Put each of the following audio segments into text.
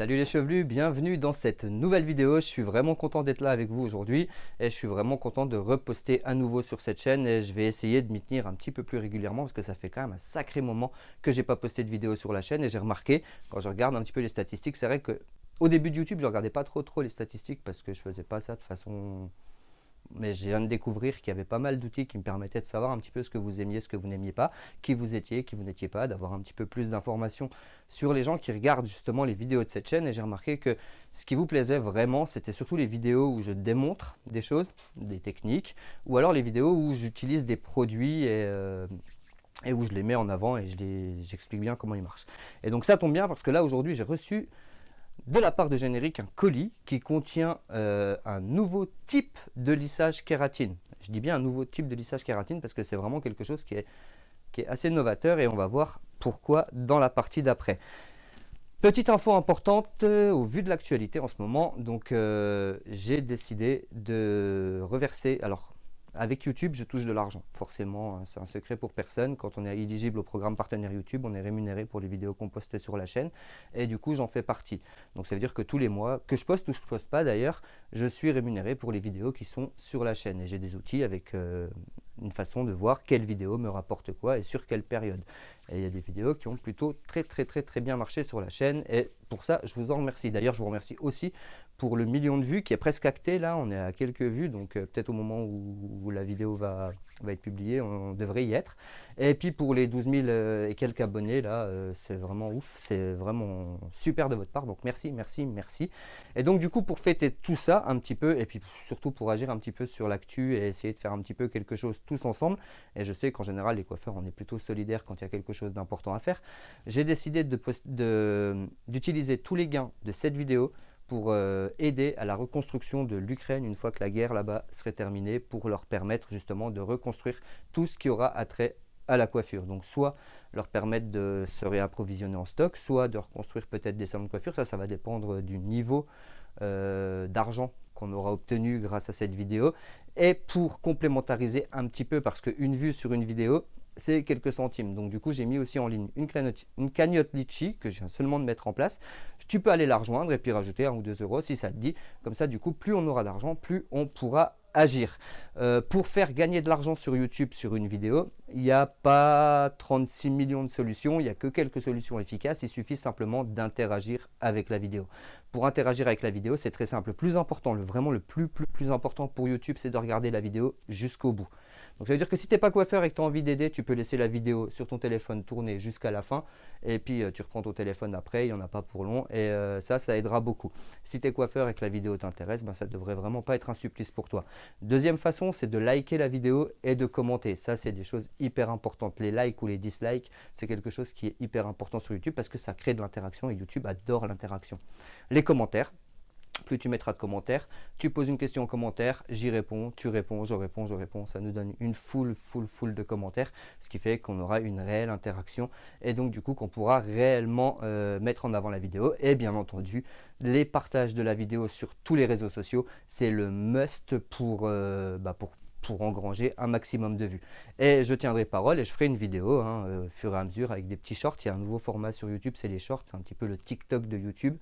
Salut les chevelus, bienvenue dans cette nouvelle vidéo. Je suis vraiment content d'être là avec vous aujourd'hui et je suis vraiment content de reposter à nouveau sur cette chaîne et je vais essayer de m'y tenir un petit peu plus régulièrement parce que ça fait quand même un sacré moment que j'ai pas posté de vidéo sur la chaîne et j'ai remarqué quand je regarde un petit peu les statistiques, c'est vrai que au début de YouTube, je regardais pas trop trop les statistiques parce que je faisais pas ça de façon mais je viens de découvrir qu'il y avait pas mal d'outils qui me permettaient de savoir un petit peu ce que vous aimiez, ce que vous n'aimiez pas, qui vous étiez, qui vous n'étiez pas, d'avoir un petit peu plus d'informations sur les gens qui regardent justement les vidéos de cette chaîne. Et j'ai remarqué que ce qui vous plaisait vraiment, c'était surtout les vidéos où je démontre des choses, des techniques, ou alors les vidéos où j'utilise des produits et, euh, et, où je les mets en avant et j'explique bien comment ils marchent. Et donc ça tombe bien parce que là aujourd'hui j'ai reçu de la part de Générique un colis qui contient euh, un nouveau type de lissage kératine. Je dis bien un nouveau type de lissage kératine parce que c'est vraiment quelque chose qui est, assez novateur et on va voir pourquoi dans la partie d'après. Petite info importante euh, au vu de l'actualité en ce moment, donc euh, j'ai décidé de reverser, alors avec YouTube, je touche de l'argent. Forcément, hein, c'est un secret pour personne. Quand on est éligible au programme partenaire YouTube, on est rémunéré pour les vidéos qu'on poste sur la chaîne. Et du coup, j'en fais partie. Donc, ça veut dire que tous les mois, que je poste ou que je ne poste pas d'ailleurs, je suis rémunéré pour les vidéos qui sont sur la chaîne. Et j'ai des outils avec euh, une façon de voir quelle vidéo me rapporte quoi et sur quelle période. Et il y a des vidéos qui ont plutôt très très très très bien marché sur la chaîne. Et pour ça, je vous en remercie. D'ailleurs, je vous remercie aussi pour le million de vues qui est presque acté là, on est à quelques vues, donc euh, peut-être au moment où, la vidéo va, va, être publiée, on, devrait y être. Et puis pour les 12 000 euh, et quelques abonnés là, euh, c'est vraiment ouf, c'est vraiment super de votre part, donc merci, merci, merci. Et donc du coup pour fêter tout ça un petit peu, et puis surtout pour agir un petit peu sur l'actu et essayer de faire un petit peu quelque chose tous ensemble, et je sais qu'en général les coiffeurs on est plutôt solidaires quand il y a quelque chose d'important à faire, j'ai décidé d'utiliser tous les gains de cette vidéo pour euh, aider à la reconstruction de l'Ukraine une fois que la guerre là-bas serait terminée, pour leur permettre justement de reconstruire tout ce qui aura attrait à la coiffure. Donc soit leur permettre de se réapprovisionner en stock, soit de reconstruire peut-être des salons de coiffure. Ça, ça va dépendre du niveau euh, d'argent qu'on aura obtenu grâce à cette vidéo. Et pour complémentariser un petit peu, parce qu'une vue sur une vidéo, c'est quelques centimes. Donc du coup, j'ai mis aussi en ligne une, cagnotte, Litchi que je viens seulement de mettre en place. Tu peux aller la rejoindre et puis rajouter un ou deux euros si ça te dit. Comme ça, du coup, plus on aura d'argent, plus on pourra agir. Euh, pour faire gagner de l'argent sur YouTube sur une vidéo, il n'y a pas 36 millions de solutions, il n'y a que quelques solutions efficaces, il suffit simplement d'interagir avec la vidéo. Pour interagir avec la vidéo, c'est très simple. Le plus important, le, vraiment le plus important pour YouTube, c'est de regarder la vidéo jusqu'au bout. Donc ça veut dire que si tu n'es pas coiffeur et que tu as envie d'aider, tu peux laisser la vidéo sur ton téléphone tourner jusqu'à la fin et puis euh, tu reprends ton téléphone après, il n'y en a pas pour long et euh, ça, ça aidera beaucoup. Si tu es coiffeur et que la vidéo t'intéresse, ben, ça ne devrait vraiment pas être un supplice pour toi. Deuxième façon, c'est de liker la vidéo et de commenter. Ça, c'est des choses hyper importantes. Les likes ou les dislikes, c'est quelque chose qui est hyper important sur YouTube parce que ça crée de l'interaction et YouTube adore l'interaction. Les commentaires, plus tu mettras de commentaires. Tu poses une question en commentaire, j'y réponds, tu réponds, je réponds, je réponds. Ça nous donne une foule, foule, foule de commentaires, ce qui fait qu'on aura une réelle interaction et donc du coup qu'on pourra réellement euh, mettre en avant la vidéo. Et bien entendu, les partages de la vidéo sur tous les réseaux sociaux, c'est le must pour, euh, bah, engranger un maximum de vues. Et je tiendrai parole et je ferai une vidéo hein, euh, au fur et à mesure avec des petits shorts. Il y a un nouveau format sur YouTube, c'est les shorts, c'est un petit peu le TikTok de YouTube.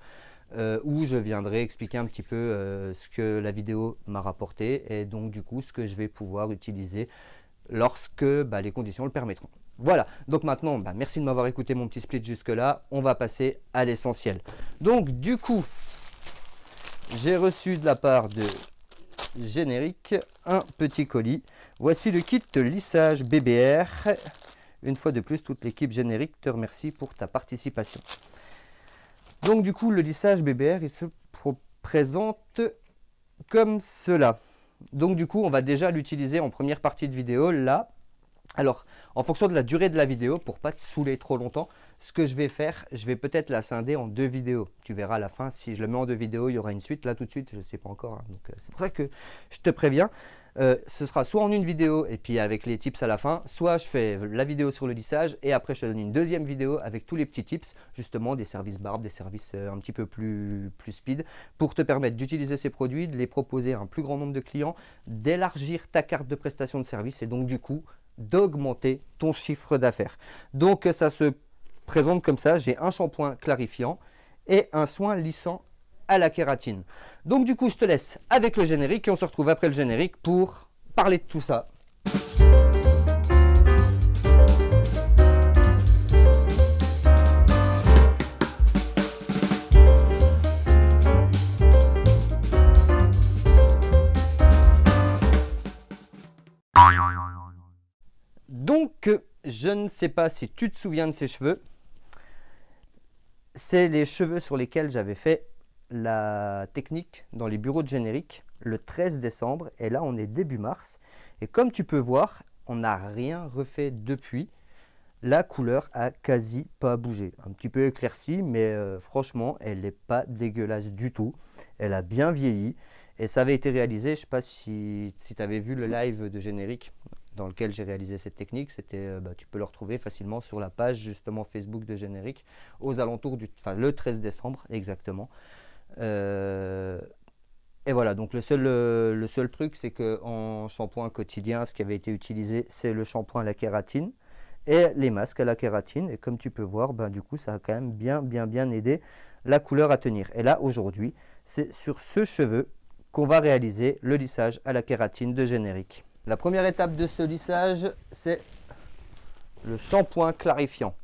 Euh, où je viendrai expliquer un petit peu euh, ce que la vidéo m'a rapporté et donc du coup ce que je vais pouvoir utiliser lorsque bah, les conditions le permettront. Voilà, donc maintenant, bah, merci de m'avoir écouté mon petit split jusque là, on va passer à l'essentiel. Donc du coup, j'ai reçu de la part de Générique un petit colis. Voici le kit lissage BBR. Une fois de plus, toute l'équipe Générique te remercie pour ta participation. Donc du coup, le lissage BBR, il se présente comme cela. Donc du coup, on va déjà l'utiliser en première partie de vidéo, là. Alors, en fonction de la durée de la vidéo, pour pas te saouler trop longtemps, ce que je vais faire, je vais peut-être la scinder en deux vidéos. Tu verras à la fin, si je le mets en deux vidéos, il y aura une suite. Là, tout de suite, je ne sais pas encore. Hein. euh, c'est pour ça que je te préviens. Euh, ce sera soit en une vidéo et puis avec les tips à la fin, soit je fais la vidéo sur le lissage et après je te donne une deuxième vidéo avec tous les petits tips, justement des services barbe, des services euh, un petit peu plus, plus speed, pour te permettre d'utiliser ces produits, de les proposer à un plus grand nombre de clients, d'élargir ta carte de prestation de service et donc du coup d'augmenter ton chiffre d'affaires. Donc ça se présente comme ça, j'ai un shampoing clarifiant et un soin lissant à la kératine. Donc du coup, je te laisse avec le générique et on se retrouve après le générique pour parler de tout ça. Donc, je ne sais pas si tu te souviens de ces cheveux. C'est les cheveux sur lesquels j'avais fait la technique dans les bureaux de générique le 13 décembre. Et là, on est début mars. Et comme tu peux voir, on n'a rien refait depuis. La couleur a quasi pas bougé. Un petit peu éclaircie, mais euh, franchement, elle n'est pas dégueulasse du tout. Elle a bien vieilli. Et ça avait été réalisé, je sais pas si, si tu avais vu le live de générique dans lequel j'ai réalisé cette technique. C'était, euh, bah, tu peux le retrouver facilement sur la page justement Facebook de Générique, aux alentours du, le 13 décembre exactement. Euh, et voilà, donc le seul, seul truc, c'est qu'en shampoing quotidien, ce qui avait été utilisé, c'est le shampoing à la kératine et les masques à la kératine. Et comme tu peux voir, ben, du coup, ça a quand même bien, bien, bien aidé la couleur à tenir. Et là, aujourd'hui, c'est sur ce cheveu qu'on va réaliser le lissage à la kératine de générique. La première étape de ce lissage, c'est le shampoing clarifiant.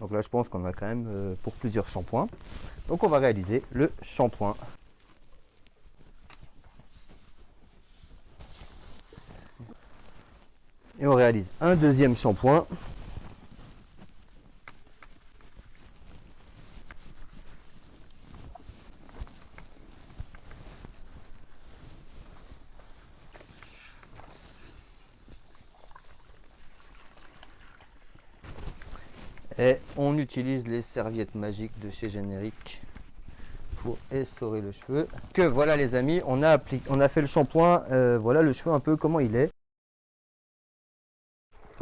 Donc là, je pense qu'on a quand même euh, pour plusieurs shampoings. Donc on va réaliser le shampoing. Et on réalise un deuxième shampoing. Et on utilise les serviettes magiques de chez Générique pour essorer le cheveu. Que voilà les amis, on a, on a fait le shampoing, euh, voilà le cheveu un peu comment il est.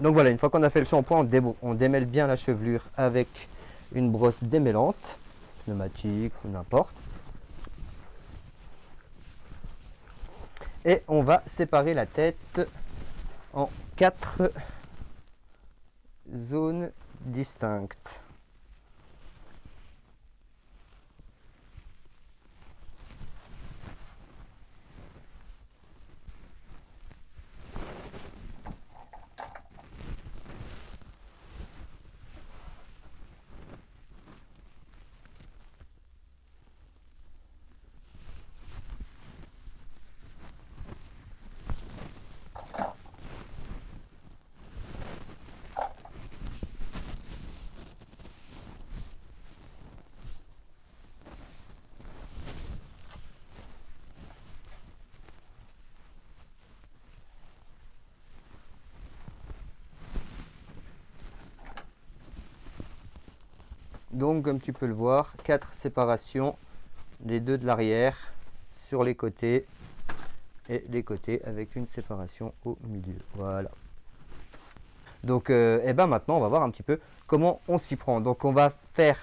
Donc voilà, une fois qu'on a fait le shampoing, on, on, démêle bien la chevelure avec une brosse démêlante, pneumatique ou n'importe. Et on va séparer la tête en quatre zones distinctes. Donc, comme tu peux le voir, quatre séparations, les deux de l'arrière sur les côtés et les côtés avec une séparation au milieu. Voilà. Donc, euh, eh ben maintenant, on va voir un petit peu comment on s'y prend. Donc, on va faire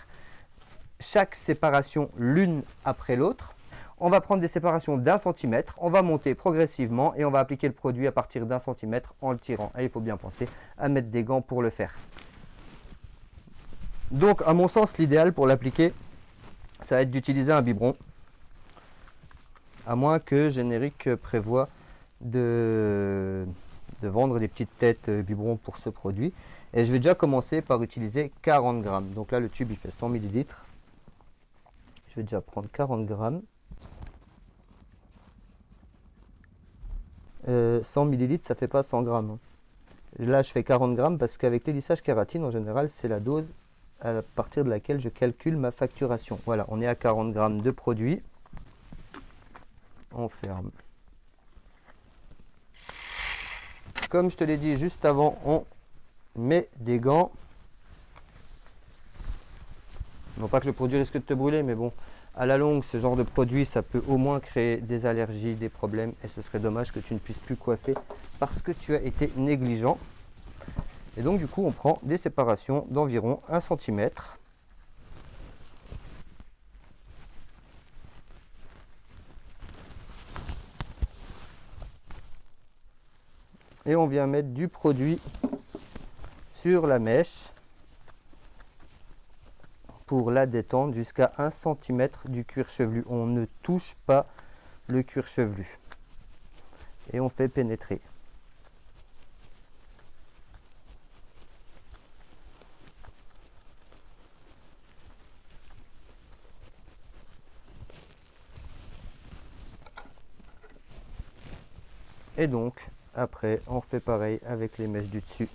chaque séparation l'une après l'autre. On va prendre des séparations d'un centimètre, on va monter progressivement et on va appliquer le produit à partir d'un centimètre en le tirant. Et il faut bien penser à mettre des gants pour le faire. Donc, à mon sens, l'idéal pour l'appliquer, ça va être d'utiliser un biberon. À moins que Générique prévoit de, vendre des petites têtes biberon pour ce produit. Et je vais déjà commencer par utiliser 40 grammes. Donc là, le tube, il fait 100 millilitres. Je vais déjà prendre 40 grammes. 100 euh, millilitres, ça fait pas 100 grammes. Hein. Là, je fais 40 grammes parce qu'avec les lissages kératine, en général, c'est la dose à partir de laquelle je calcule ma facturation. Voilà, on est à 40 grammes de produit. On ferme. Comme je te l'ai dit juste avant, on met des gants. Non pas que le produit risque de te brûler, mais bon, à la longue, ce genre de produit, ça peut au moins créer des allergies, des problèmes, et ce serait dommage que tu ne puisses plus coiffer parce que tu as été négligent. Et donc du coup, on prend des séparations d'environ 1 cm. Et on vient mettre du produit sur la mèche pour la détendre jusqu'à 1 cm du cuir chevelu. On ne touche pas le cuir chevelu. Et on fait pénétrer. Et donc, après, on fait pareil avec les mèches du dessus.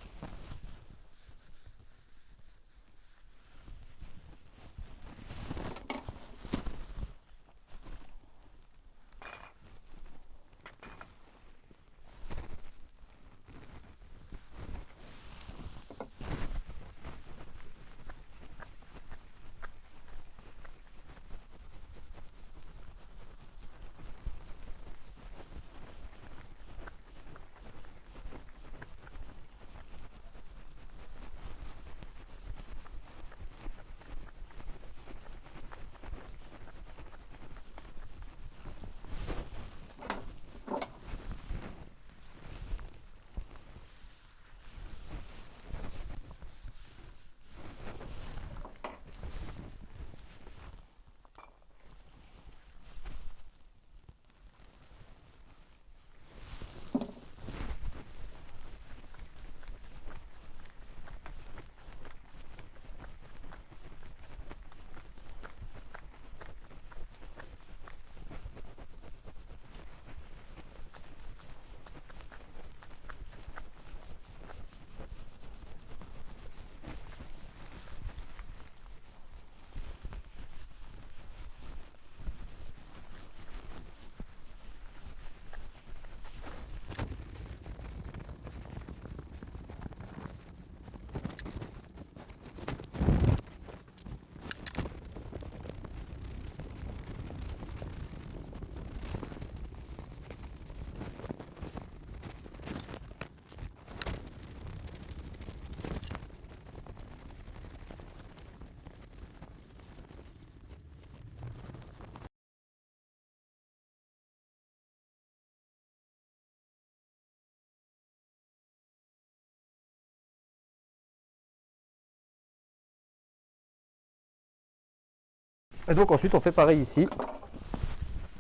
Et donc ensuite on fait pareil ici.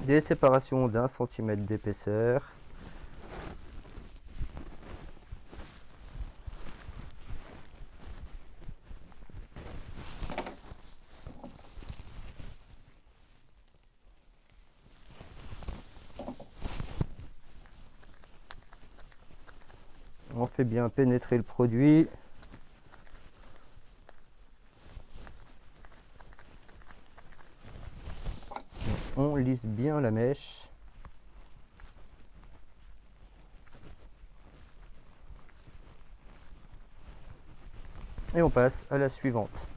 Des séparations d'un centimètre d'épaisseur. On fait bien pénétrer le produit. Bien la mèche. Et on passe à la suivante.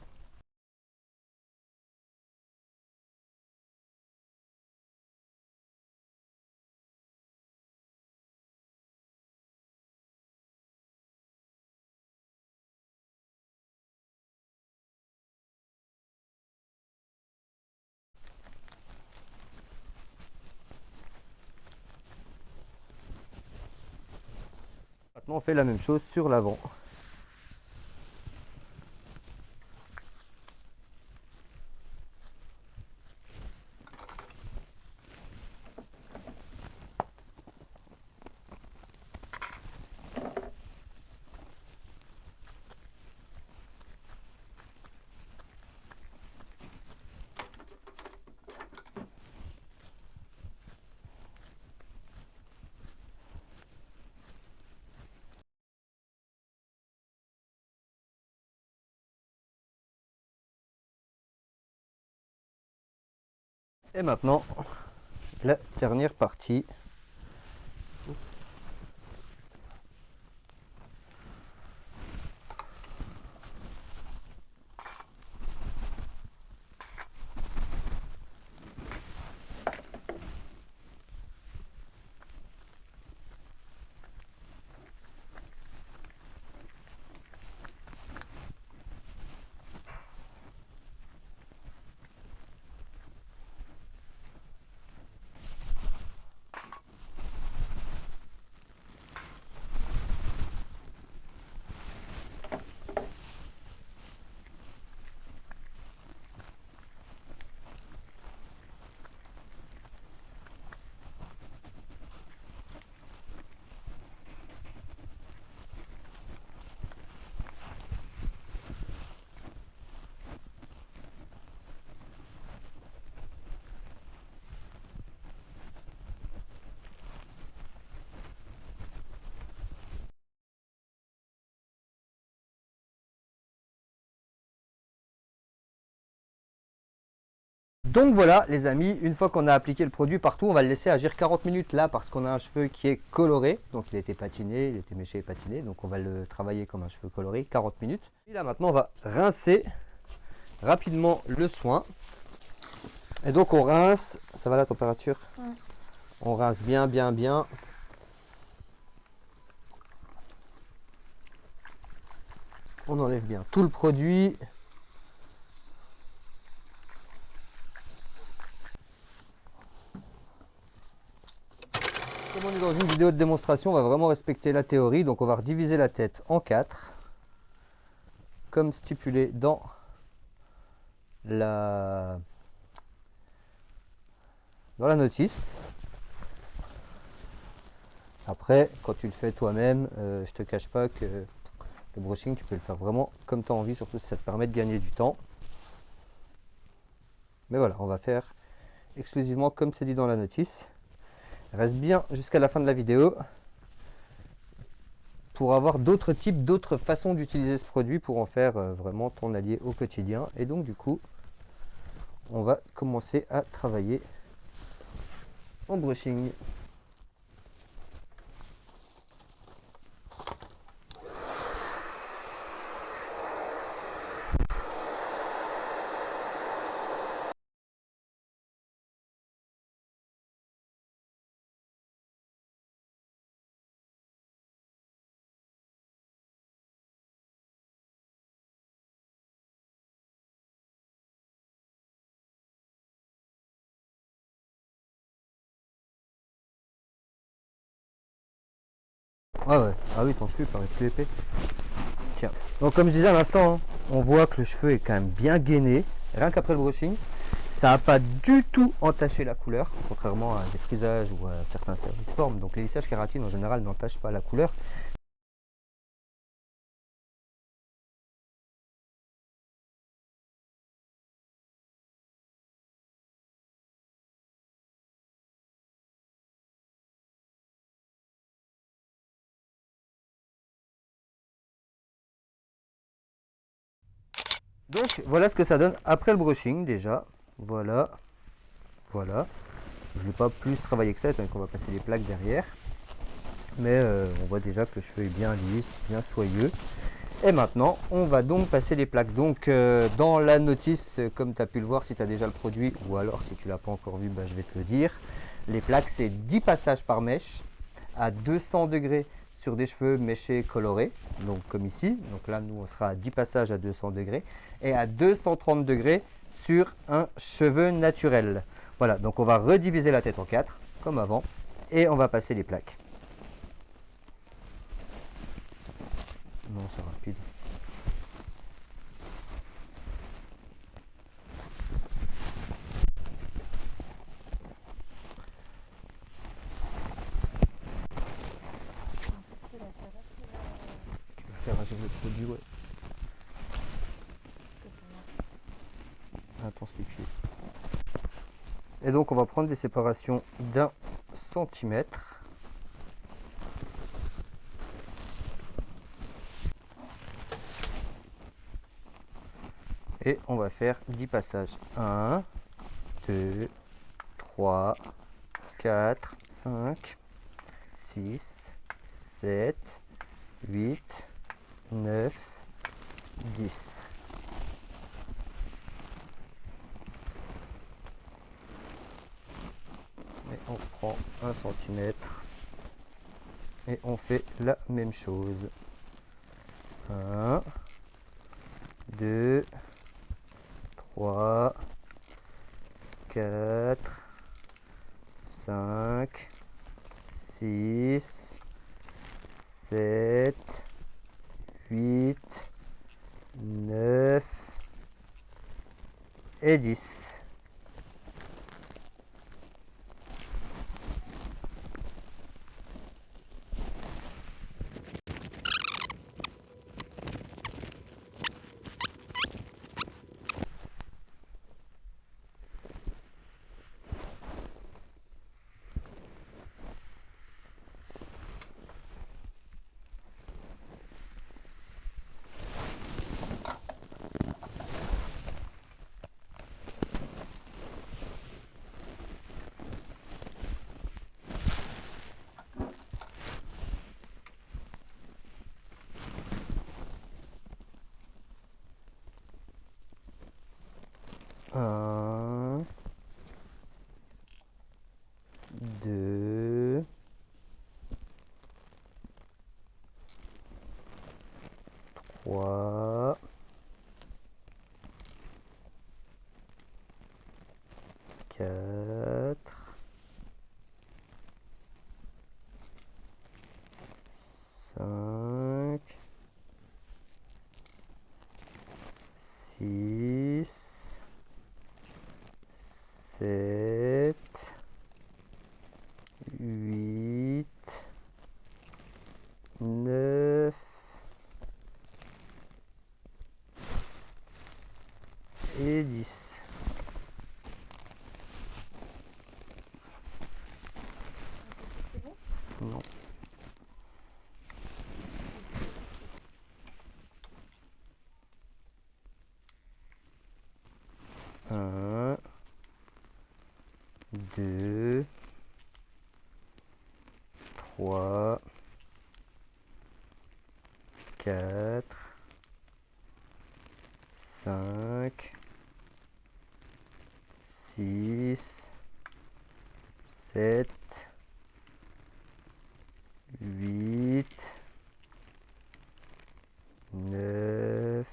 On fait la même chose sur l'avant. Et maintenant, la dernière partie. Donc voilà les amis, une fois qu'on a appliqué le produit partout, on va le laisser agir 40 minutes là parce qu'on a un cheveu qui est coloré. Donc il a été patiné, il a été méché et patiné. Donc on va le travailler comme un cheveu coloré, 40 minutes. Et là maintenant on va rincer rapidement le soin. Et donc on rince, ça va la température? On rince bien, bien, bien. On enlève bien tout le produit. Dans une vidéo de démonstration, on va vraiment respecter la théorie. Donc on va rediviser la tête en quatre, comme stipulé dans la, dans la notice. Après, quand tu le fais toi-même, euh, je te cache pas que le brushing, tu peux le faire vraiment comme tu as envie, surtout si ça te permet de gagner du temps. Mais voilà, on va faire exclusivement comme c'est dit dans la notice. Reste bien jusqu'à la fin de la vidéo pour avoir d'autres types, d'autres façons d'utiliser ce produit pour en faire euh, vraiment ton allié au quotidien. Et donc du coup, on va commencer à travailler en brushing. Ah ouais, ah oui ton cheveu paraît plus épais. Tiens, donc comme je disais à l'instant, on voit que le cheveu est quand même bien gainé, rien qu'après le brushing. Ça n'a pas du tout entaché la couleur, contrairement à des frisages ou à certains services formes. Donc les lissages kératine en général n'entachent pas la couleur. Donc voilà ce que ça donne après le brushing déjà. Voilà. Voilà. Je ne vais pas plus travailler que ça, donc on va passer les plaques derrière. Mais euh, on voit déjà que le cheveu est bien lisse, bien soyeux. Et maintenant, on va donc passer les plaques. Donc euh, dans la notice, comme tu as pu le voir, si tu as déjà le produit, ou alors si tu l'as pas encore vu, bah, je vais te le dire. Les plaques, c'est 10 passages par mèche à 200 degrés sur des cheveux méchés colorés, donc comme ici. Donc là, nous, on sera à 10 passages à 200 degrés et à 230 degrés sur un cheveu naturel. Voilà, donc on va rediviser la tête en quatre, comme avant, et on va passer les plaques. Non, c'est rapide. Faire le produit, ouais. Intensifier. Et donc on va prendre des séparations d'un centimètre. Et on va faire 10 passages. 1, 2, 3, 4, 5, 6, 7, 8, 9, 10. Et on prend un centimètre et on fait la même chose. 1, 2, 3, 4, 5, 6, 7, 8, 9 et 10. Trois, 2, 3, 4, 5, 6, 7, 8, 9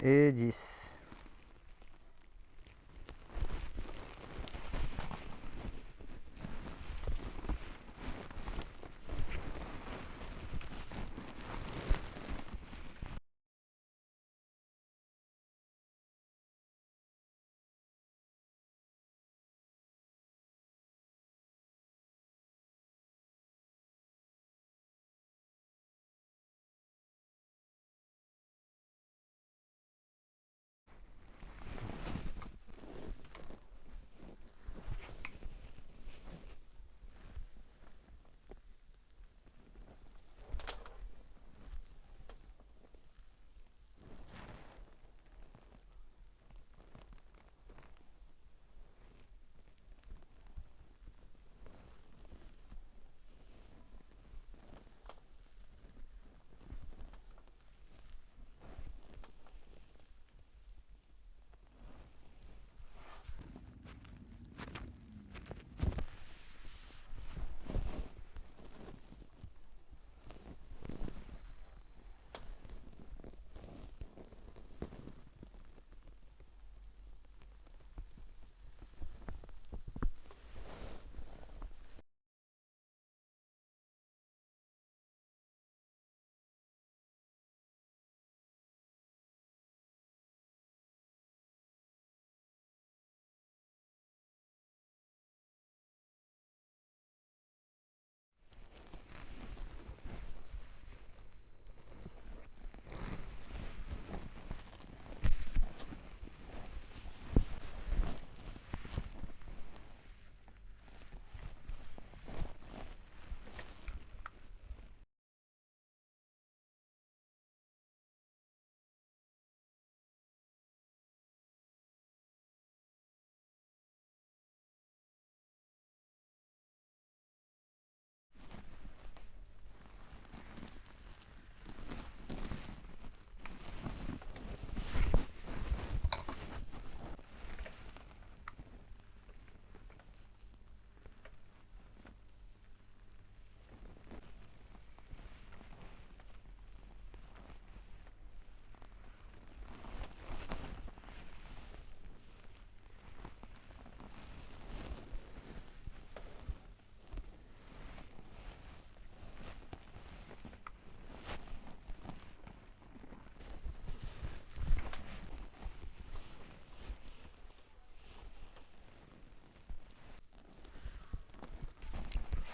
et 10.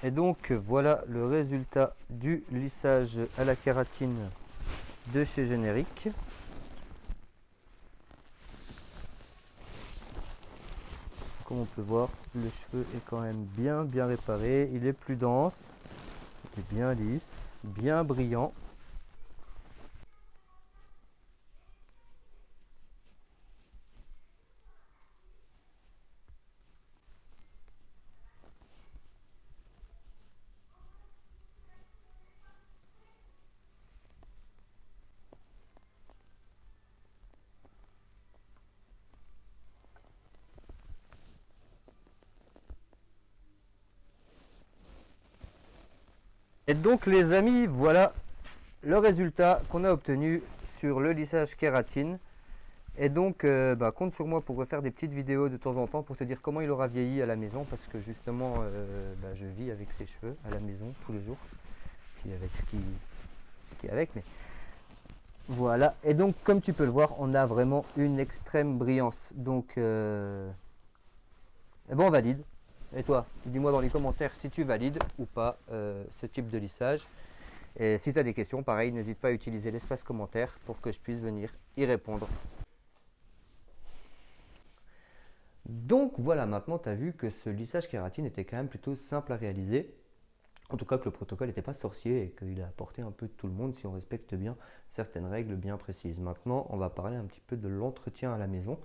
Et donc voilà le résultat du lissage à la kératine de chez Générique. Comme on peut voir, le cheveu est quand même bien bien réparé. Il est plus dense, il est bien lisse, bien brillant. Et donc les amis, voilà le résultat qu'on a obtenu sur le lissage kératine. Et donc, euh, bah, compte sur moi pour refaire des petites vidéos de temps en temps pour te dire comment il aura vieilli à la maison parce que justement, euh, bah, je vis avec ses cheveux à la maison tous les jours. Puis avec ce qui, est avec, mais voilà. Et donc, comme tu peux le voir, on a vraiment une extrême brillance. Donc, euh, eh ben, on valide. Et toi, dis-moi dans les commentaires si tu valides ou pas ce type de lissage. Et si tu as des questions, pareil, n'hésite pas à utiliser l'espace commentaire pour que je puisse venir y répondre. Donc voilà, maintenant tu as vu que ce lissage kératine était quand même plutôt simple à réaliser. En tout cas que le protocole n'était pas sorcier et qu'il a apporté un peu tout le monde si on respecte bien certaines règles bien précises. Maintenant, on va parler un petit peu de l'entretien à la maison.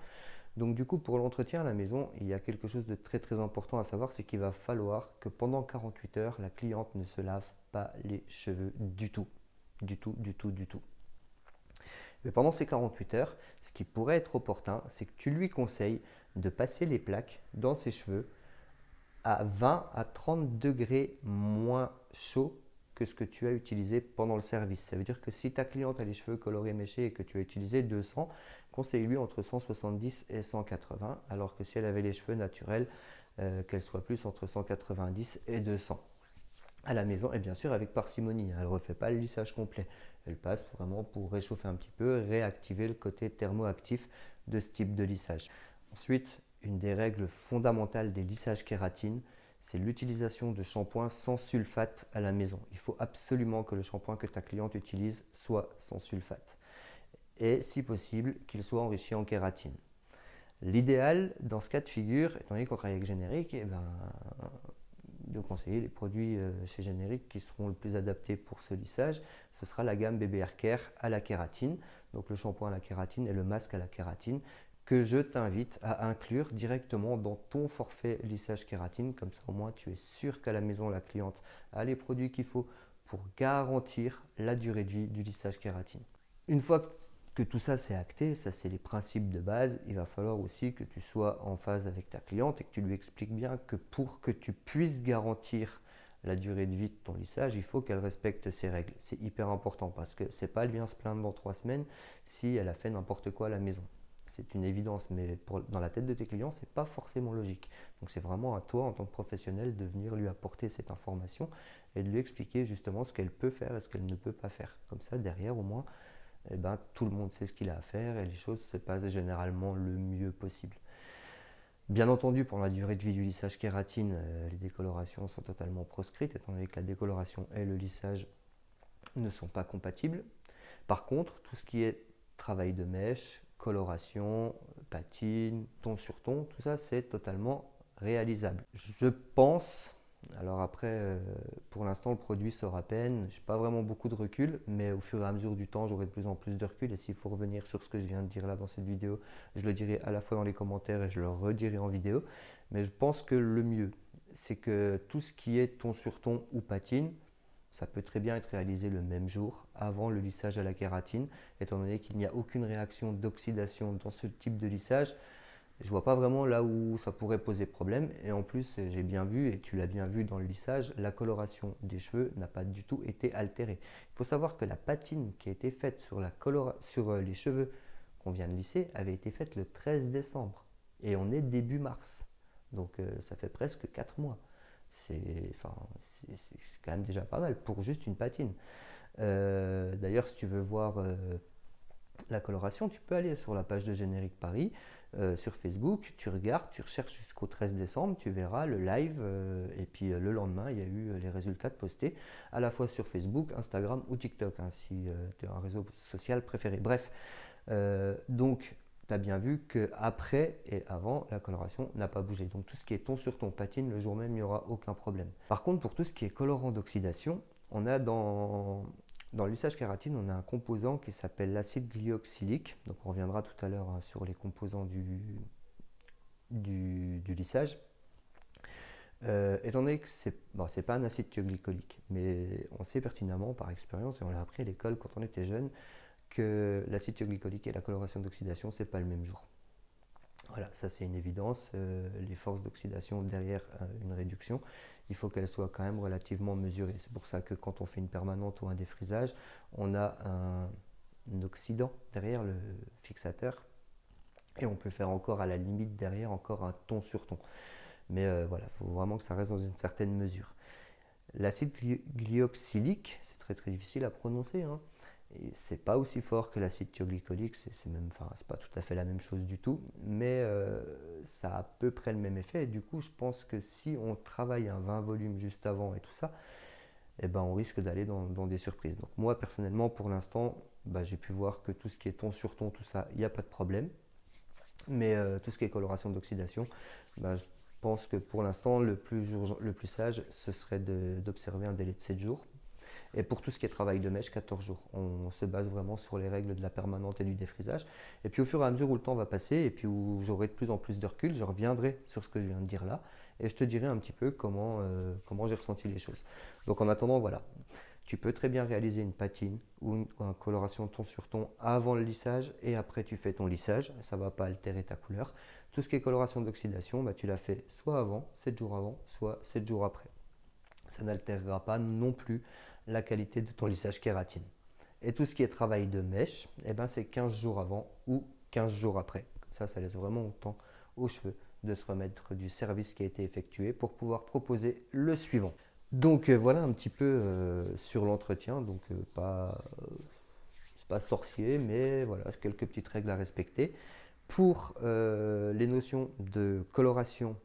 Donc du coup, pour l'entretien à la maison, il y a quelque chose de très très important à savoir, c'est qu'il va falloir que pendant 48 heures, la cliente ne se lave pas les cheveux du tout. Du tout, du tout, du tout. Mais pendant ces 48 heures, ce qui pourrait être opportun, c'est que tu lui conseilles de passer les plaques dans ses cheveux à 20 à 30 degrés moins chaud que ce que tu as utilisé pendant le service. Ça veut dire que si ta cliente a les cheveux colorés méchés et que tu as utilisé 200, conseille-lui entre 170 et 180, alors que si elle avait les cheveux naturels, euh, qu'elle soit plus entre 190 et 200 à la maison et bien sûr avec parcimonie. Elle ne refait pas le lissage complet. Elle passe vraiment pour réchauffer un petit peu, réactiver le côté thermoactif de ce type de lissage. Ensuite, une des règles fondamentales des lissages kératine, c'est l'utilisation de shampoing sans sulfate à la maison. Il faut absolument que le shampoing que ta cliente utilise soit sans sulfate. Et si possible, qu'il soit enrichi en kératine. L'idéal dans ce cas de figure, étant donné qu'on travaille avec générique, eh ben, de conseiller les produits euh, chez Générique qui seront le plus adaptés pour ce lissage, ce sera la gamme BBR Care à la kératine, donc le shampoing à la kératine et le masque à la kératine que je t'invite à inclure directement dans ton forfait lissage kératine. Comme ça, au moins, tu es sûr qu'à la maison, la cliente a les produits qu'il faut pour garantir la durée de vie du lissage kératine. Une fois que tout ça c'est acté, ça c'est les principes de base, il va falloir aussi que tu sois en phase avec ta cliente et que tu lui expliques bien que pour que tu puisses garantir la durée de vie de ton lissage, il faut qu'elle respecte ces règles. C'est hyper important parce que c'est pas elle vient se plaindre dans trois semaines si elle a fait n'importe quoi à la maison c'est une évidence, mais dans la tête de tes clients, ce n'est pas forcément logique. Donc c'est vraiment à toi, en tant que professionnel, de venir lui apporter cette information et de lui expliquer justement ce qu'elle peut faire et ce qu'elle ne peut pas faire. Comme ça, derrière, au moins, eh ben, tout le monde sait ce qu'il a à faire et les choses se passent généralement le mieux possible. Bien entendu, pour la durée de vie du lissage kératine, euh, les décolorations sont totalement proscrites, étant donné que la décoloration et le lissage ne sont pas compatibles. Par contre, tout ce qui est travail de mèche, coloration, patine, ton sur ton, tout ça c'est totalement réalisable. Je pense, alors après euh, pour l'instant le produit sort à peine, je n'ai pas vraiment beaucoup de recul, mais au fur et à mesure du temps j'aurai de plus en plus de recul. Et s'il faut revenir sur ce que je viens de dire là dans cette vidéo, je le dirai à la fois dans les commentaires et je le redirai en vidéo, mais je pense que le mieux c'est que tout ce qui est ton sur ton ou patine, ça peut très bien être réalisé le même jour avant le lissage à la kératine, étant donné qu'il n'y a aucune réaction d'oxydation dans ce type de lissage. Je vois pas vraiment là où ça pourrait poser problème. Et en plus, j'ai bien vu, et tu l'as bien vu dans le lissage, la coloration des cheveux n'a pas du tout été altérée. Il faut savoir que la patine qui a été faite sur euh, les cheveux qu'on vient de lisser avait été faite le 13 décembre. Et on est début mars. Donc euh, ça fait presque 4 mois c'est quand même déjà pas mal pour juste une patine. Euh, d'ailleurs, si tu veux voir euh, la coloration, tu peux aller sur la page de Générique Paris euh, sur Facebook, tu regardes, tu recherches jusqu'au 13 décembre, tu verras le live et puis le lendemain, il y a eu les résultats de postés à la fois sur Facebook, Instagram ou TikTok, hein, si tu as un réseau social préféré. Bref, donc tu as bien vu qu'après et avant, la coloration n'a pas bougé. Donc tout ce qui est ton sur ton patine, le jour même, il n'y aura aucun problème. Par contre, pour tout ce qui est colorant d'oxydation, on a dans, dans l'usage kératine, on a un composant qui s'appelle l'acide glyoxylique. Donc on reviendra tout à l'heure hein, sur les composants du, du, lissage. Euh, étant donné que ce n'est bon, pas un acide thioglycolique, mais on sait pertinemment par expérience, et on l'a appris à l'école quand on était jeune, que l'acide thioglycolique et la coloration d'oxydation, ce n'est pas le même jour. Voilà, ça c'est une évidence. Euh, les forces d'oxydation derrière euh, une réduction, il faut qu'elles soient quand même relativement mesurées. C'est pour ça que quand on fait une permanente ou un défrisage, on a un, oxydant derrière le fixateur et on peut faire encore à la limite derrière encore un ton sur ton. Mais euh, voilà, il faut vraiment que ça reste dans une certaine mesure. L'acide glyoxylique, c'est très très difficile à prononcer, hein, c'est pas aussi fort que l'acide thioglycolique, c'est même, enfin, pas tout à fait la même chose du tout, mais euh, ça a à peu près le même effet. Et du coup, je pense que si on travaille un 20 volumes juste avant et tout ça, eh ben, on risque d'aller dans, des surprises. Donc moi, personnellement, pour l'instant, bah, j'ai pu voir que tout ce qui est ton sur ton, tout ça, il n'y a pas de problème. Mais euh, tout ce qui est coloration d'oxydation, bah, je pense que pour l'instant, le plus, le plus sage, ce serait d'observer un délai de 7 jours et pour tout ce qui est travail de mèche, 14 jours. On se base vraiment sur les règles de la permanente et du défrisage. Et puis au fur et à mesure où le temps va passer et puis où j'aurai de plus en plus de recul, je reviendrai sur ce que je viens de dire là et je te dirai un petit peu comment, euh, comment j'ai ressenti les choses. Donc en attendant, voilà. Tu peux très bien réaliser une patine ou une, coloration ton sur ton avant le lissage et après tu fais ton lissage. Ça ne va pas altérer ta couleur. Tout ce qui est coloration d'oxydation, bah, tu l'as fait soit avant, 7 jours avant, soit 7 jours après. Ça n'altérera pas non plus la qualité de ton lissage kératine. Et tout ce qui est travail de mèche, eh ben c'est 15 jours avant ou 15 jours après. ça, ça laisse vraiment temps aux cheveux de se remettre du service qui a été effectué pour pouvoir proposer le suivant. Donc euh, voilà un petit peu euh, sur l'entretien, donc euh, pas, pas sorcier, mais voilà quelques petites règles à respecter. Pour les notions de coloration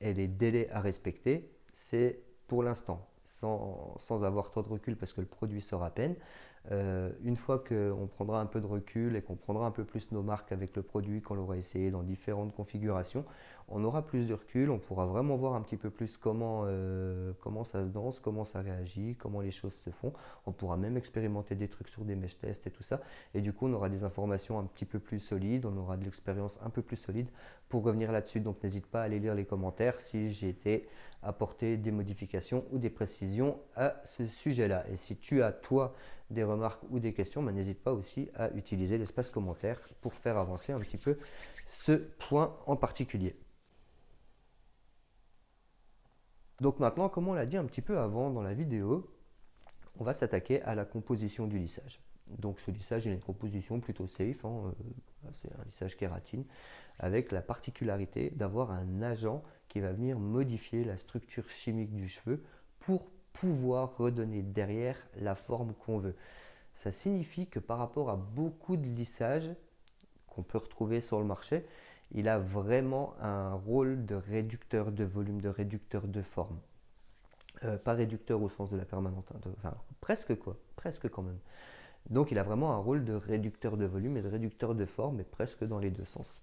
et les délais à respecter, c'est pour l'instant sans, avoir trop de recul parce que le produit sort à peine. Euh, une fois qu'on prendra un peu de recul et qu'on prendra un peu plus nos marques avec le produit, qu'on l'aura essayé dans différentes configurations, on aura plus de recul, on pourra vraiment voir un petit peu plus comment, euh, comment ça se danse, comment ça réagit, comment les choses se font. On pourra même expérimenter des trucs sur des mesh tests et tout ça. Et du coup, on aura des informations un petit peu plus solides, on aura de l'expérience un peu plus solide pour revenir là-dessus. Donc, n'hésite pas à aller lire les commentaires si j'ai été apporter des modifications ou des précisions à ce sujet-là. Et si tu as, toi, des remarques ou des questions, ben, n'hésite pas aussi à utiliser l'espace commentaire pour faire avancer un petit peu ce point en particulier. Donc maintenant, comme on l'a dit un petit peu avant dans la vidéo, on va s'attaquer à la composition du lissage. Donc ce lissage, a une composition plutôt safe, hein, euh, c'est un lissage kératine, avec la particularité d'avoir un agent qui va venir modifier la structure chimique du cheveu pour pouvoir redonner derrière la forme qu'on veut. Ça signifie que par rapport à beaucoup de lissages qu'on peut retrouver sur le marché, il a vraiment un rôle de réducteur de volume, de réducteur de forme. Euh, pas réducteur au sens de la permanente, hein, enfin presque quoi, presque quand même. Donc il a vraiment un rôle de réducteur de volume et de réducteur de forme, mais presque dans les deux sens.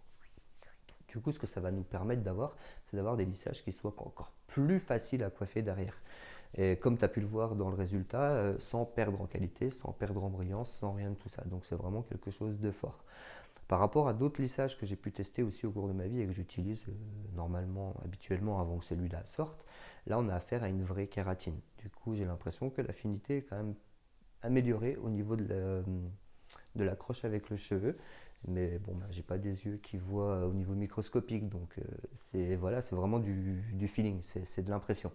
Du coup, ce que ça va nous permettre d'avoir, c'est d'avoir des lissages qui soient encore plus faciles à coiffer derrière. Et comme tu as pu le voir dans le résultat, euh, sans perdre en qualité, sans perdre en brillance, sans rien de tout ça. Donc c'est vraiment quelque chose de fort. Par rapport à d'autres lissages que j'ai pu tester aussi au cours de ma vie et que j'utilise euh, normalement, habituellement avant que celui-là sorte, là on a affaire à une vraie kératine. Du coup j'ai l'impression que l'affinité est quand même améliorée au niveau de l'accroche avec le cheveu. Mais bon, bah, j'ai pas des yeux qui voient au niveau microscopique, donc euh, c'est voilà, c'est vraiment du, feeling, c'est de l'impression.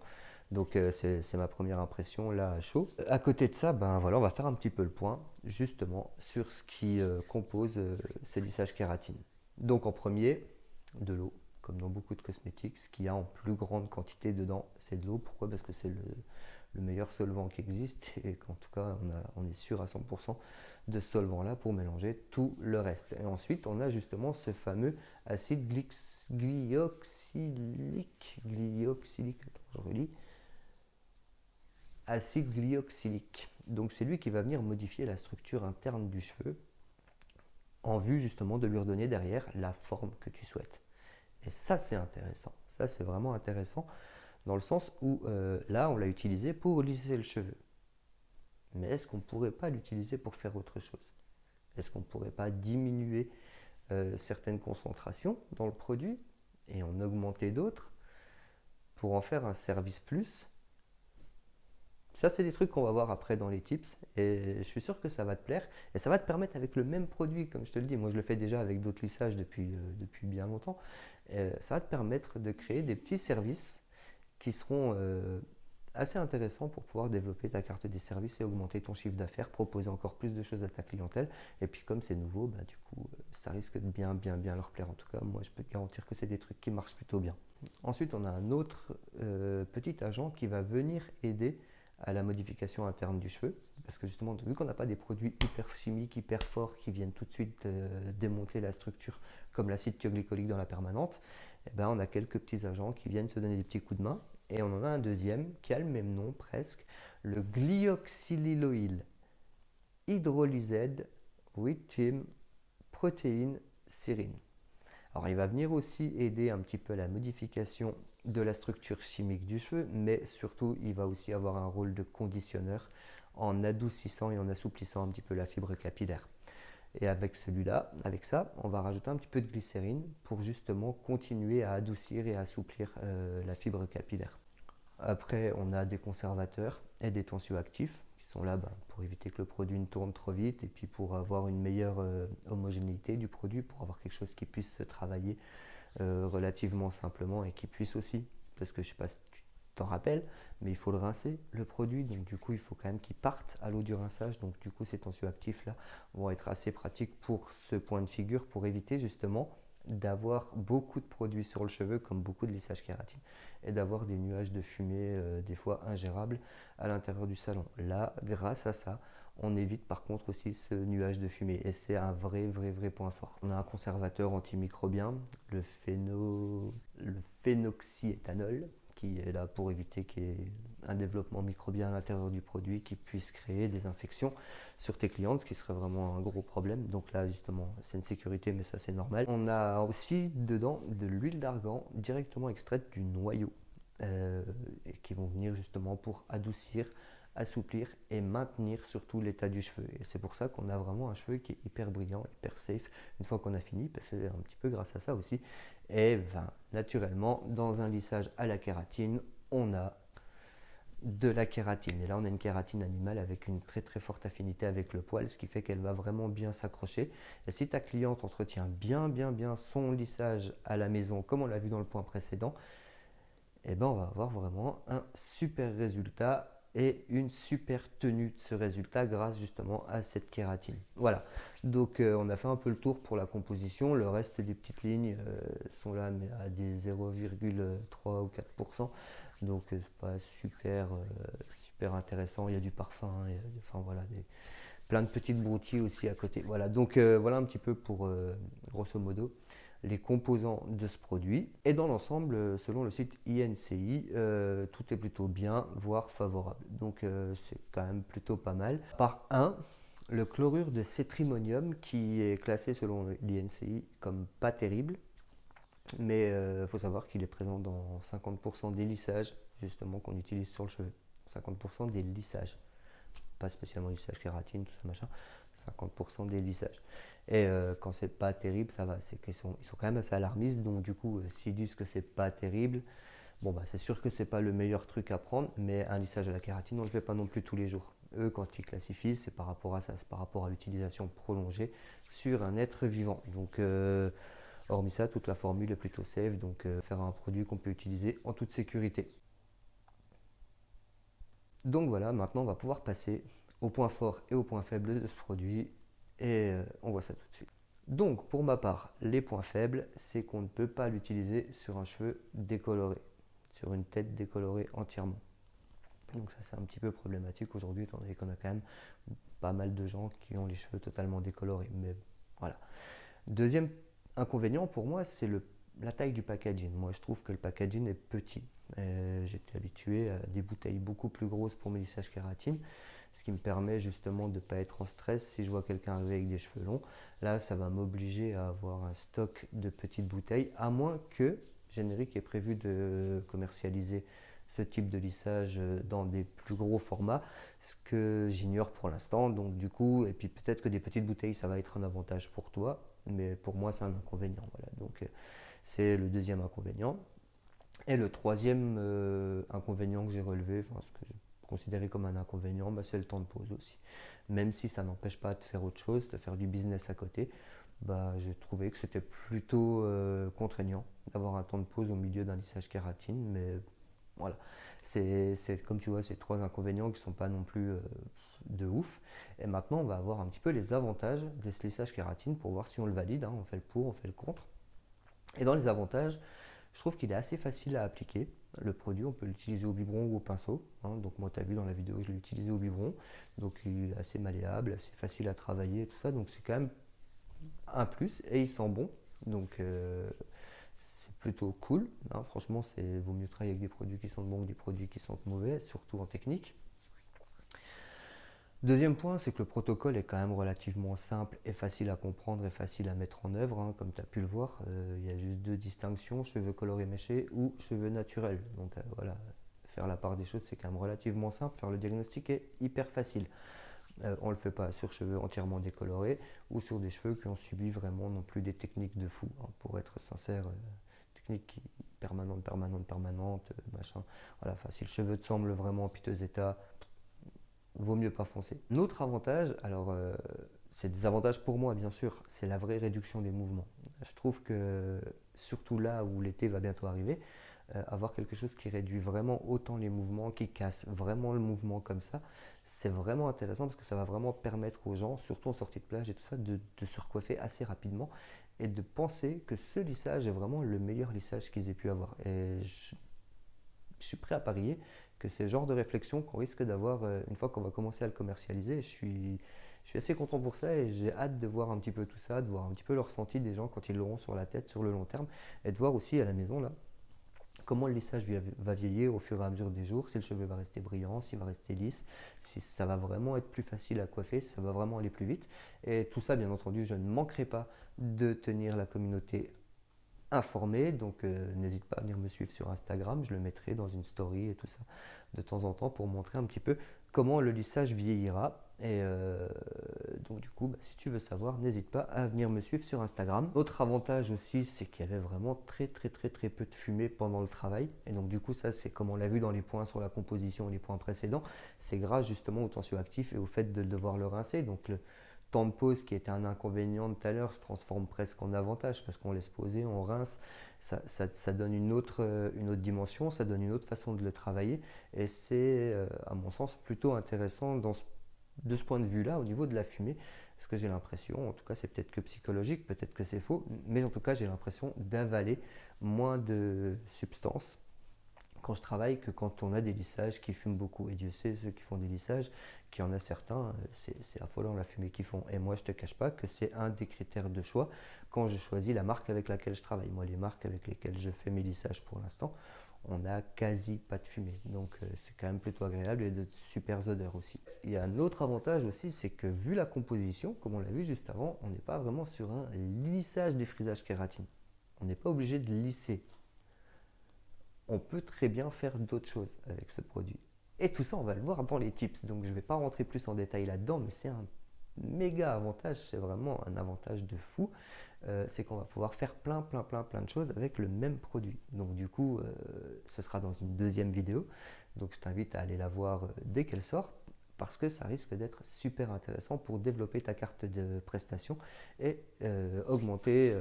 Donc euh, c'est ma première impression là à chaud. À côté de ça, ben voilà, on va faire un petit peu le point justement sur ce qui euh, compose ces lissages kératine. Donc en premier, de l'eau, comme dans beaucoup de cosmétiques, ce qu'il y a en plus grande quantité dedans, c'est de l'eau. Pourquoi? Parce que c'est le, le meilleur solvant qui existe et qu'en tout cas on, est sûr à 100% de ce solvant là pour mélanger tout le reste. Et ensuite on a justement ce fameux acide glyoxylique, glyoxylique, je relis, acide glyoxylique. Donc c'est lui qui va venir modifier la structure interne du cheveu en vue justement de lui redonner derrière la forme que tu souhaites. Et ça c'est intéressant, ça c'est vraiment intéressant dans le sens où euh, là, on l'a utilisé pour lisser le cheveu. Mais est-ce qu'on ne pourrait pas l'utiliser pour faire autre chose? Est-ce qu'on ne pourrait pas diminuer euh, certaines concentrations dans le produit et en augmenter d'autres pour en faire un service plus Ça, c'est des trucs qu'on va voir après dans les tips et je suis sûr que ça va te plaire et ça va te permettre avec le même produit, comme je te le dis, moi je le fais déjà avec d'autres lissages depuis, euh, depuis bien longtemps, euh, ça va te permettre de créer des petits services qui seront euh, assez intéressants pour pouvoir développer ta carte des services et augmenter ton chiffre d'affaires, proposer encore plus de choses à ta clientèle. Et puis comme c'est nouveau, bah, du coup, ça risque de bien, bien, bien leur plaire. En tout cas, moi, je peux te garantir que c'est des trucs qui marchent plutôt bien. Ensuite, on a un autre petit agent qui va venir aider à la modification interne du cheveu. Parce que justement, vu qu'on n'a pas des produits hyper chimiques, hyper forts qui viennent tout de suite euh, démonter la structure comme l'acide thioglycolique dans la permanente, eh ben, on a quelques petits agents qui viennent se donner des petits coups de main. Et on en a un deuxième qui a le même nom presque, le glyoxylyloïl hydrolysède with protéine sérine. Alors il va venir aussi aider un petit peu à la modification de la structure chimique du cheveu, mais surtout il va aussi avoir un rôle de conditionneur en adoucissant et en assouplissant un petit peu la fibre capillaire. Et avec celui-là, avec ça, on va rajouter un petit peu de glycérine pour justement continuer à adoucir et à assouplir euh, la fibre capillaire. Après, on a des conservateurs et des tensioactifs qui sont là ben, pour éviter que le produit ne tourne trop vite et puis pour avoir une meilleure euh, homogénéité du produit, pour avoir quelque chose qui puisse se travailler euh, relativement simplement et qui puisse aussi, parce que je ne sais pas si tu t'en rappelles, mais il faut le rincer, le produit, donc du coup il faut quand même qu'il parte à l'eau du rinçage, donc du coup ces tensioactifs là vont être assez pratiques pour ce point de figure, pour éviter justement d'avoir beaucoup de produits sur le cheveu, comme beaucoup de lissage kératine, et d'avoir des nuages de fumée, euh, des fois ingérables, à l'intérieur du salon. Là, grâce à ça, on évite par contre aussi ce nuage de fumée, et c'est un vrai, vrai, vrai point fort. On a un conservateur antimicrobien, le, phéno... le phénoxyéthanol, qui est là pour éviter qu'il y ait un développement microbien à l'intérieur du produit qui puisse créer des infections sur tes clientes, ce qui serait vraiment un gros problème. Donc là, justement, c'est une sécurité, mais ça, c'est normal. On a aussi dedans de l'huile d'argan directement extraite du noyau, euh, et qui vont venir justement pour adoucir, assouplir et maintenir surtout l'état du cheveu. Et c'est pour ça qu'on a vraiment un cheveu qui est hyper brillant, hyper safe. Une fois qu'on a fini, ben, c'est un petit peu grâce à ça aussi. Et ben, naturellement, dans un lissage à la kératine, on a de la kératine. Et là, on a une kératine animale avec une très très forte affinité avec le poil, ce qui fait qu'elle va vraiment bien s'accrocher. Et si ta cliente entretient bien bien bien son lissage à la maison, comme on l'a vu dans le point précédent, eh ben, on va avoir vraiment un super résultat et une super tenue de ce résultat grâce justement à cette kératine. Voilà, donc euh, on a fait un peu le tour pour la composition, le reste des petites lignes euh, sont là mais à des 0,3 ou 4%, donc euh, c'est pas super, super intéressant, il y a du parfum, enfin voilà, plein de petites broutilles aussi à côté. Voilà, donc voilà un petit peu pour grosso modo les composants de ce produit. Et dans l'ensemble, selon le site INCI, euh, tout est plutôt bien, voire favorable. Donc euh, c'est quand même plutôt pas mal. Par un, le chlorure de cétrimonium qui est classé selon l'INCI comme pas terrible. Mais il euh, faut savoir qu'il est présent dans 50% des lissages justement qu'on utilise sur le cheveu. 50% des lissages. Pas spécialement lissage kératine, tout ça machin. 50% des lissages. Et euh, quand c'est pas terrible, ça va. C'est qu'ils sont, ils sont quand même assez alarmistes. Donc du coup, euh, s'ils disent que c'est pas terrible, bon bah c'est sûr que c'est pas le meilleur truc à prendre. Mais un lissage à la kératine, on le fait pas non plus tous les jours. Eux, quand ils classifient, c'est par rapport à ça, c'est par rapport à l'utilisation prolongée sur un être vivant. Donc euh, hormis ça, toute la formule est plutôt safe. Donc faire un produit qu'on peut utiliser en toute sécurité. Donc voilà, maintenant on va pouvoir passer au point fort et au point faible de ce produit et euh, on voit ça tout de suite. Donc pour ma part, les points faibles, c'est qu'on ne peut pas l'utiliser sur un cheveu décoloré, sur une tête décolorée entièrement. Donc ça c'est un petit peu problématique aujourd'hui étant donné qu'on a quand même pas mal de gens qui ont les cheveux totalement décolorés. Mais voilà. Deuxième inconvénient pour moi, c'est la taille du packaging. Moi je trouve que le packaging est petit. Euh, j'étais habitué à des bouteilles beaucoup plus grosses pour mes lissages kératine ce qui me permet justement de ne pas être en stress si je vois quelqu'un arriver avec des cheveux longs. Là, ça va m'obliger à avoir un stock de petites bouteilles, à moins que Générique ait prévu de commercialiser ce type de lissage dans des plus gros formats, ce que j'ignore pour l'instant. Donc du coup, et puis peut-être que des petites bouteilles, ça va être un avantage pour toi, mais pour moi, c'est un inconvénient. Voilà. Donc c'est le deuxième inconvénient. Et le troisième euh, inconvénient que j'ai relevé, enfin, ce que considéré comme un inconvénient, bah, c'est le temps de pause aussi. Même si ça n'empêche pas de faire autre chose, de faire du business à côté, bah, j'ai trouvé que c'était plutôt euh, contraignant d'avoir un temps de pause au milieu d'un lissage kératine. Mais voilà, c'est comme tu vois, ces trois inconvénients qui ne sont pas non plus euh, de ouf. Et maintenant, on va avoir un petit peu les avantages de ce lissage kératine pour voir si on le valide. Hein. On fait le pour, on fait le contre. Et dans les avantages, je trouve qu'il est assez facile à appliquer. Le produit, on peut l'utiliser au biberon ou au pinceau. Hein. Donc moi, tu as vu dans la vidéo, je l'ai utilisé au biberon. Donc il est assez malléable, assez facile à travailler tout ça. Donc c'est quand même un plus. Et il sent bon. Donc euh, c'est plutôt cool. Hein. Franchement, c'est vaut mieux travailler avec des produits qui sentent bon que des produits qui sentent mauvais, surtout en technique. Deuxième point, c'est que le protocole est quand même relativement simple et facile à comprendre et facile à mettre en œuvre. Hein, comme tu as pu le voir, euh, il y a juste deux distinctions, cheveux colorés méchés ou cheveux naturels. Donc euh, voilà, faire la part des choses, c'est quand même relativement simple. Faire le diagnostic est hyper facile. Euh, on ne le fait pas sur cheveux entièrement décolorés ou sur des cheveux qui ont subi vraiment non plus des techniques de fou. Hein, pour être sincère, techniques permanentes, permanentes, permanentes, machin. Voilà, si le cheveu te semble vraiment en piteux état, vaut mieux pas foncer. Notre avantage, alors euh, c'est des avantages pour moi bien sûr, c'est la vraie réduction des mouvements. Je trouve que surtout là où l'été va bientôt arriver, euh, avoir quelque chose qui réduit vraiment autant les mouvements, qui casse vraiment le mouvement comme ça, c'est vraiment intéressant parce que ça va vraiment permettre aux gens, surtout en sortie de plage et tout ça, de, se recoiffer assez rapidement et de penser que ce lissage est vraiment le meilleur lissage qu'ils aient pu avoir. Et je suis prêt à parier que c'est le genre de réflexion qu'on risque d'avoir euh, une fois qu'on va commencer à le commercialiser. Je suis, je suis assez content pour ça et j'ai hâte de voir un petit peu tout ça, de voir un petit peu le ressenti des gens quand ils l'auront sur la tête sur le long terme et de voir aussi à la maison là comment le lissage va vieillir au fur et à mesure des jours, si le cheveu va rester brillant, s'il va rester lisse, si ça va vraiment être plus facile à coiffer, si ça va vraiment aller plus vite. Et tout ça, bien entendu, je ne manquerai pas de tenir la communauté informé. Donc euh, n'hésite pas à venir me suivre sur Instagram, je le mettrai dans une story et tout ça de temps en temps pour montrer un petit peu comment le lissage vieillira. Et euh, donc du coup, bah, si tu veux savoir, n'hésite pas à venir me suivre sur Instagram. Autre avantage aussi, c'est qu'il y avait vraiment très très très très peu de fumée pendant le travail. Et donc du coup, ça c'est comme on l'a vu dans les points sur la composition, les points précédents, c'est grâce justement au tensioactif et au fait de devoir le rincer. Donc temps de pause qui était un inconvénient de tout à l'heure se transforme presque en avantage parce qu'on laisse poser, on rince, ça, ça, donne une autre, euh, une autre dimension, ça donne une autre façon de le travailler. Et c'est euh, à mon sens plutôt intéressant dans de ce point de vue-là au niveau de la fumée. Parce que j'ai l'impression, en tout cas c'est peut-être que psychologique, peut-être que c'est faux, mais en tout cas j'ai l'impression d'avaler moins de substances je travaille que quand on a des lissages qui fument beaucoup. Et Dieu sait, ceux qui font des lissages, qu'il y en a certains, euh, c'est affolant la fumée qu'ils font. Et moi, je ne te cache pas que c'est un des critères de choix quand je choisis la marque avec laquelle je travaille. Moi, les marques avec lesquelles je fais mes lissages pour l'instant, on n'a quasi pas de fumée. Donc, euh, c'est quand même plutôt agréable et de super odeurs aussi. Il y a un autre avantage aussi, c'est que vu la composition, comme on l'a vu juste avant, on n'est pas vraiment sur un lissage des frisages kératine. On n'est pas obligé de lisser on peut très bien faire d'autres choses avec ce produit. Et tout ça, on va le voir dans les tips. Donc, je ne vais pas rentrer plus en détail là-dedans, mais c'est un méga avantage. C'est vraiment un avantage de fou. Euh, c'est qu'on va pouvoir faire plein, plein, plein, plein de choses avec le même produit. Donc, du coup, euh, ce sera dans une deuxième vidéo. Donc, je t'invite à aller la voir euh, dès qu'elle sort parce que ça risque d'être super intéressant pour développer ta carte de prestation et augmenter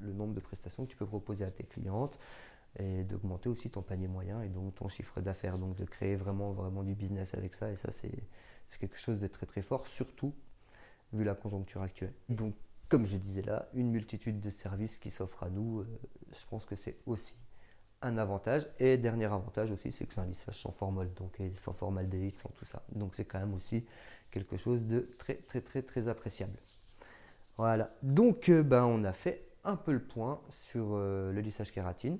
le nombre de prestations que tu peux proposer à tes clientes, et d'augmenter aussi ton panier moyen et donc ton chiffre d'affaires, donc de créer vraiment, vraiment du business avec ça. Et ça, c'est quelque chose de très très fort, surtout vu la conjoncture actuelle. Donc, comme je disais là, une multitude de services qui s'offrent à nous, euh, je pense que c'est aussi un avantage. Et dernier avantage aussi, c'est que c'est un lissage sans formol, donc sans formaldéhyde, sans tout ça. Donc c'est quand même aussi quelque chose de très très très très appréciable. Voilà, donc euh, ben, on a fait un peu le point sur euh, le lissage kératine.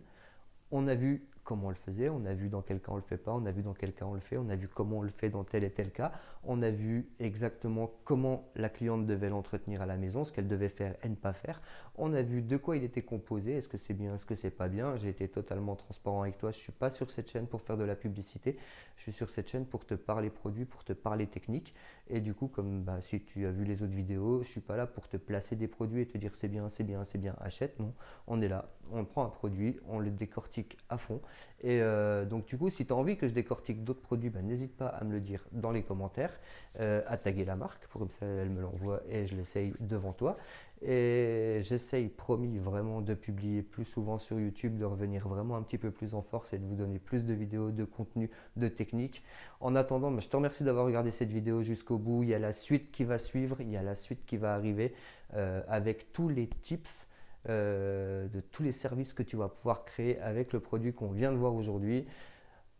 On a vu comment on le faisait, on a vu dans quel cas on le fait pas, on a vu dans quel cas on le fait, on a vu comment on le fait dans tel et tel cas, on a vu exactement comment la cliente devait l'entretenir à la maison, ce qu'elle devait faire et ne pas faire, on a vu de quoi il était composé, est-ce que c'est bien, est-ce que c'est pas bien, j'ai été totalement transparent avec toi, je suis pas sur cette chaîne pour faire de la publicité, je suis sur cette chaîne pour te parler produits, pour te parler technique, et du coup comme bah, si tu as vu les autres vidéos, je suis pas là pour te placer des produits et te dire c'est bien, c'est bien, c'est bien, achète, non, on est là, on prend un produit, on le décortique à fond, Et euh, donc du coup, si tu as envie que je décortique d'autres produits, ben, n'hésite pas à me le dire dans les commentaires, euh, à taguer la marque, pour comme ça elle me l'envoie et je l'essaye devant toi. Et j'essaye, promis, vraiment de publier plus souvent sur YouTube, de revenir vraiment un petit peu plus en force et de vous donner plus de vidéos, de contenu, de techniques. En attendant, ben, je te remercie d'avoir regardé cette vidéo jusqu'au bout. Il y a la suite qui va suivre, il y a la suite qui va arriver euh, avec tous les tips euh, de tous les services que tu vas pouvoir créer avec le produit qu'on vient de voir aujourd'hui.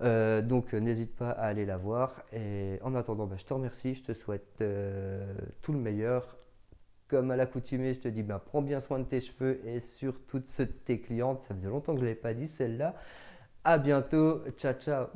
Euh, donc n'hésite pas à aller la voir et en attendant ben, je te remercie, je te souhaite euh, tout le meilleur. Comme à l'accoutumée, je te dis ben, prends bien soin de tes cheveux et surtout de tes clientes. Ça faisait longtemps que je ne l'avais pas dit celle-là. À bientôt, ciao ciao